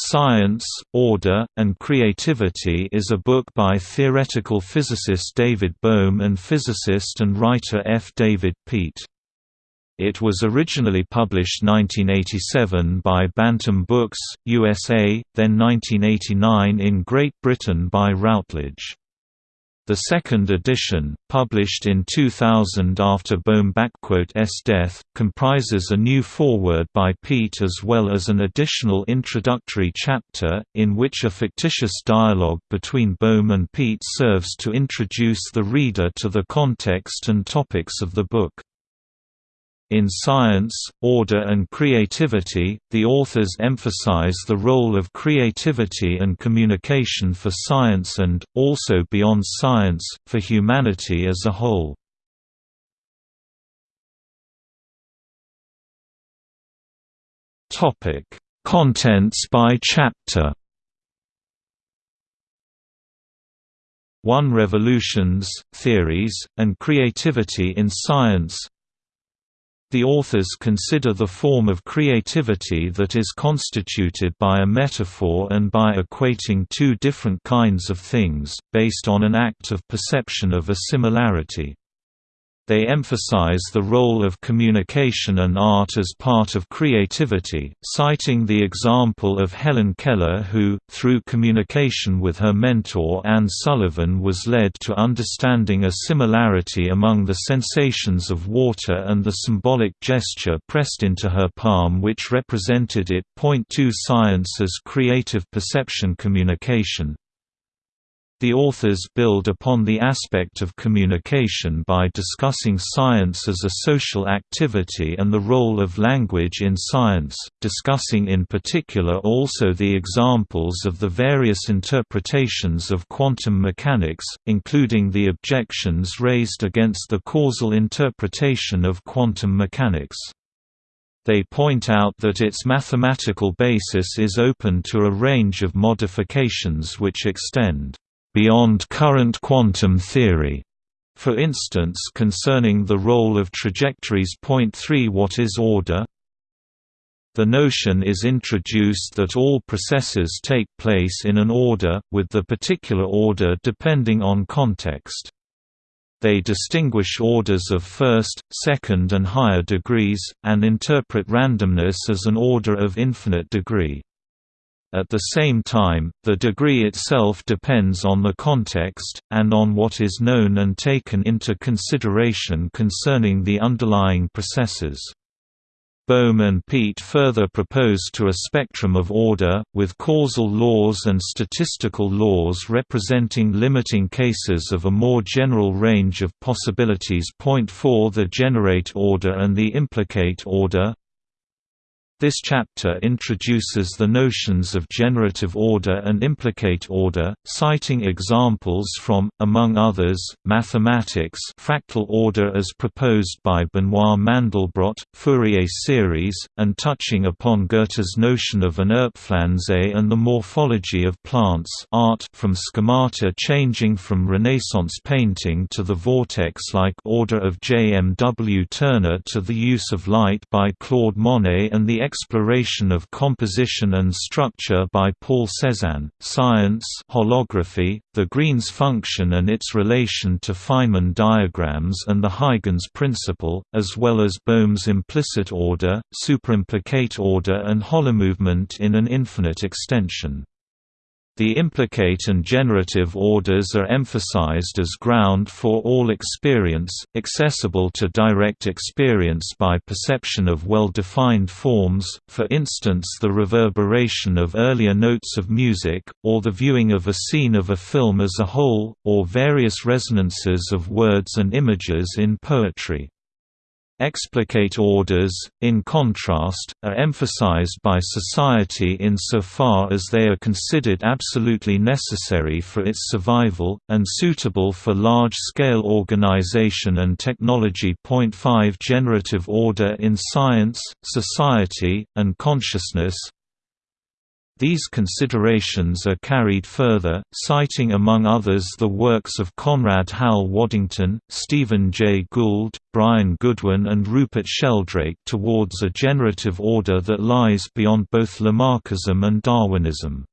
Science, Order, and Creativity is a book by theoretical physicist David Bohm and physicist and writer F. David Peat. It was originally published 1987 by Bantam Books, USA, then 1989 in Great Britain by Routledge. The second edition, published in 2000 after Bohm-S death, comprises a new foreword by Peat as well as an additional introductory chapter, in which a fictitious dialogue between Bohm and Peat serves to introduce the reader to the context and topics of the book. In Science, Order and Creativity, the authors emphasize the role of creativity and communication for science and, also beyond science, for humanity as a whole. Contents by chapter 1 Revolutions, Theories, and Creativity in Science the authors consider the form of creativity that is constituted by a metaphor and by equating two different kinds of things, based on an act of perception of a similarity. They emphasize the role of communication and art as part of creativity, citing the example of Helen Keller who, through communication with her mentor Anne Sullivan was led to understanding a similarity among the sensations of water and the symbolic gesture pressed into her palm which represented it. Point 2 Science as creative perception communication the authors build upon the aspect of communication by discussing science as a social activity and the role of language in science, discussing in particular also the examples of the various interpretations of quantum mechanics, including the objections raised against the causal interpretation of quantum mechanics. They point out that its mathematical basis is open to a range of modifications which extend beyond current quantum theory. For instance concerning the role of trajectories. Point 3 What is order? The notion is introduced that all processes take place in an order, with the particular order depending on context. They distinguish orders of first, second and higher degrees, and interpret randomness as an order of infinite degree. At the same time, the degree itself depends on the context, and on what is known and taken into consideration concerning the underlying processes. Bohm and Peat further propose to a spectrum of order, with causal laws and statistical laws representing limiting cases of a more general range of possibilities. Point 4 The generate order and the implicate order this chapter introduces the notions of generative order and implicate order, citing examples from, among others, mathematics fractal order as proposed by Benoit Mandelbrot, Fourier series, and touching upon Goethe's notion of an Urpflanze and the morphology of plants art from schemata changing from Renaissance painting to the vortex-like order of J. M. W. Turner to the use of light by Claude Monet and the exploration of composition and structure by Paul Cézanne, science holography, the Green's function and its relation to Feynman diagrams and the Huygens principle, as well as Bohm's implicate order, superimplicate order and holomovement in an infinite extension. The implicate and generative orders are emphasized as ground for all experience, accessible to direct experience by perception of well-defined forms, for instance the reverberation of earlier notes of music, or the viewing of a scene of a film as a whole, or various resonances of words and images in poetry. Explicate orders, in contrast, are emphasized by society insofar as they are considered absolutely necessary for its survival, and suitable for large-scale organization and technology. Point 5 Generative order in science, society, and consciousness These considerations are carried further, citing among others the works of Conrad Hal Waddington, Stephen Jay Gould, Brian Goodwin and Rupert Sheldrake towards a generative order that lies beyond both Lamarckism and Darwinism.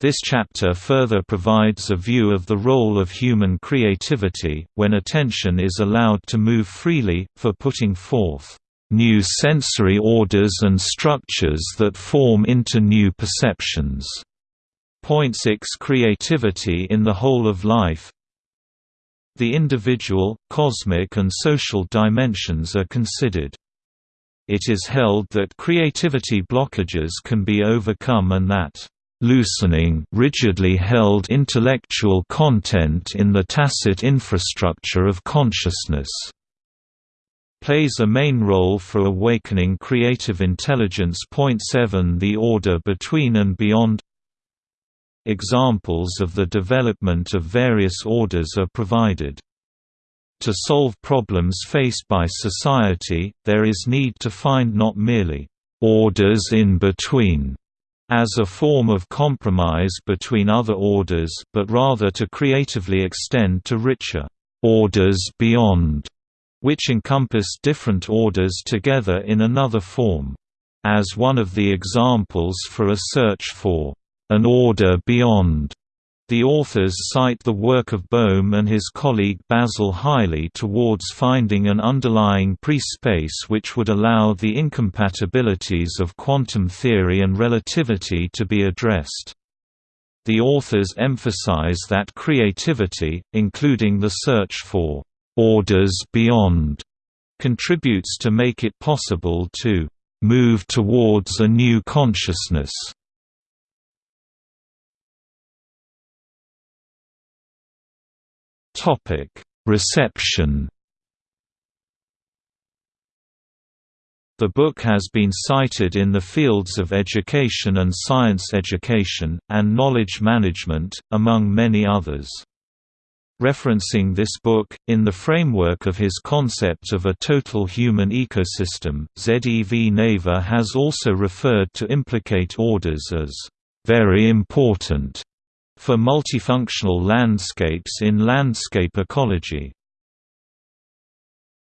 This chapter further provides a view of the role of human creativity, when attention is allowed to move freely, for putting forth new sensory orders and structures that form into new perceptions. Point 6 Creativity in the whole of life The individual, cosmic and social dimensions are considered. It is held that creativity blockages can be overcome and that loosening rigidly held intellectual content in the tacit infrastructure of consciousness plays a main role for awakening creative intelligence. Point 7 The order between and beyond Examples of the development of various orders are provided. To solve problems faced by society, there is need to find not merely orders in between as a form of compromise between other orders but rather to creatively extend to richer orders beyond which encompass different orders together in another form. As one of the examples for a search for an order beyond, the authors cite the work of Bohm and his colleague Basil Hiley towards finding an underlying pre-space which would allow the incompatibilities of quantum theory and relativity to be addressed. The authors emphasize that creativity, including the search for orders beyond contributes to make it possible to move towards a new consciousness. Topic: Reception. The book has been cited in the fields of education and science education, and knowledge management, among many others. Referencing this book, in the framework of his concept of a total human ecosystem, ZEV Naveh has also referred to implicate orders as very important for multifunctional landscapes in landscape ecology.